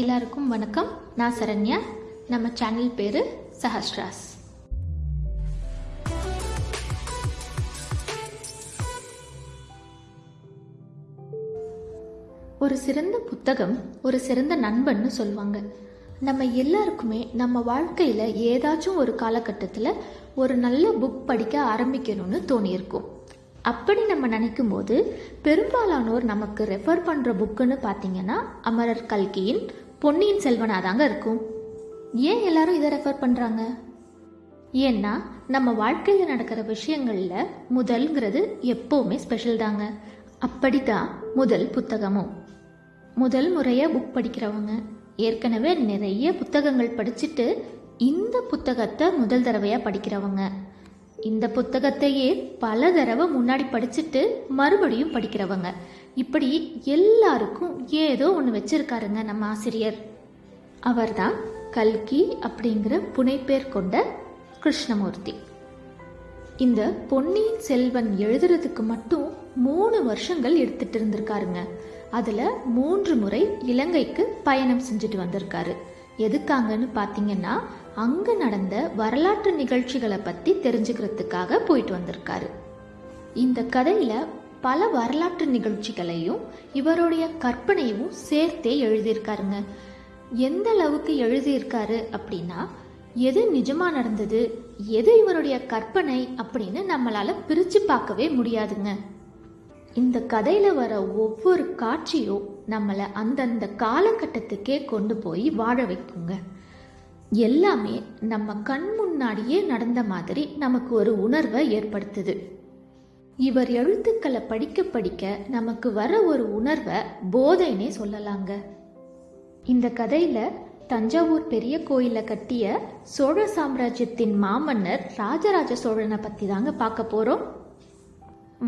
எல்லாருக்கும் வணக்கம். நான் சரண்யா. நம்ம சேனல் பேரு சஹஸ்ராஸ். ஒரு சிறந்த புத்தகம் ஒரு சிறந்த நண்பன்னு சொல்லுவாங்க. நம்ம எல்லாருக்குமே நம்ம வாழ்க்கையில் ஏதாச்சும் ஒரு காலகட்டத்தில் ஒரு நல்ல புக் படிக்க ஆரம்பிக்கணும்னு தோணியிருக்கும். அப்படி நம்ம நினைக்கும் போது பெரும்பாலானோர் நமக்கு ரெஃபர் பண்ணுற புக்குன்னு பார்த்தீங்கன்னா அமரர் கல்கியின் பொன்னியின் செல்வனாக தாங்க இருக்கும். ஏன் எல்லாரும் இதை ரெஃபர் பண்ணுறாங்க ஏன்னா நம்ம வாழ்க்கையில் நடக்கிற விஷயங்களில் முதல்ங்கிறது எப்போவுமே ஸ்பெஷல் தாங்க. அப்படித்தான் முதல் புத்தகமும். முதல் முறையாக புக் படிக்கிறவங்க ஏற்கனவே நிறைய புத்தகங்கள் படிச்சுட்டு இந்த புத்தகத்தை முதல் தடவையாக படிக்கிறவங்க. இந்த புத்தகத்தையே பல தடவை முன்னாடி படிச்சுட்டு மறுபடியும் படிக்கிறவங்க. இப்படி எல்லாருக்கும் ஏதோ ஒன்று வச்சிருக்காருங்க நம்ம ஆசிரியர். அவர்தான் கல்கி அப்படிங்கிற புனைப்பேர் கொண்ட கிருஷ்ணமூர்த்தி. இந்த பொன்னியின் செல்வன் எழுதுறதுக்கு மட்டும் மூணு வருஷங்கள் எடுத்துட்டு இருந்திருக்காருங்க. அதில் மூன்று முறை இலங்கைக்கு பயணம் செஞ்சுட்டு வந்திருக்காரு. எதுக்காங்கன்னு பார்த்தீங்கன்னா அங்க நடந்த வரலாற்று நிகழ்ச்சிகளை பத்தி தெரிஞ்சுக்கிறதுக்காக போயிட்டு வந்திருக்காரு. இந்த கதையில பல வரலாற்று நிகழ்ச்சிகளையும் இவருடைய கற்பனையும் சேர்த்தே எழுதியிருக்காருங்க. எந்த அளவுக்கு எழுதியிருக்காரு அப்படின்னா எது நிஜமா நடந்தது எது இவருடைய கற்பனை அப்படின்னு நம்மளால பிரிச்சு பார்க்கவே முடியாதுங்க. இந்த கதையில வர ஒவ்வொரு காட்சியும் நம்மளை அந்தந்த காலகட்டத்துக்கே கொண்டு போய் வாழ வைக்குங்க. எல்லாமே நம்ம கண் முன்னாடியே நடந்த மாதிரி நமக்கு ஒரு உணர்வை ஏற்படுத்துது. இவர் எழுத்துக்களை படிக்க படிக்க நமக்கு வர ஒரு உணர்வை போதைனே சொல்லலாங்க. இந்த கதையில தஞ்சாவூர் பெரிய கோயிலை கட்டிய சோழ சாம்ராஜ்யத்தின் மாமன்னர் ராஜராஜ சோழனை பத்தி தாங்க பார்க்க போறோம்.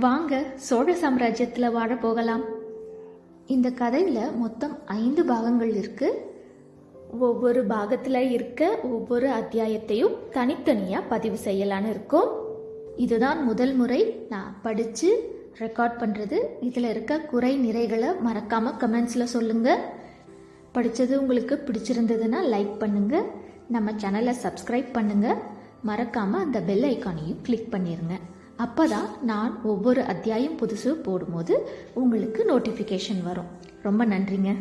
வாங்க சோழ சாம்ராஜ்யத்தில் வாழ போகலாம். இந்த கதையில் மொத்தம் ஐந்து பாகங்கள் இருக்கு. ஒவ்வொரு பாகத்தில் இருக்க ஒவ்வொரு அத்தியாயத்தையும் தனித்தனியாக பதிவு செய்யலான்னு இருக்கோம். இதுதான் முதல் முறை நான் படித்து ரெக்கார்ட் பண்ணுறது இதில் இருக்க குறை நிறைகளை மறக்காமல் கமெண்ட்ஸில் சொல்லுங்கள் படித்தது உங்களுக்கு பிடிச்சிருந்ததுன்னா லைக் பண்ணுங்கள் நம்ம சேனலை சப்ஸ்கிரைப் பண்ணுங்கள் மறக்காமல் அந்த பெல் ஐக்கானையும் கிளிக் அப்போ தான் நான் ஒவ்வொரு அத்தியாயம் புதுசு போடும்போது உங்களுக்கு நோட்டிஃபிகேஷன் வரும். ரொம்ப நன்றிங்க.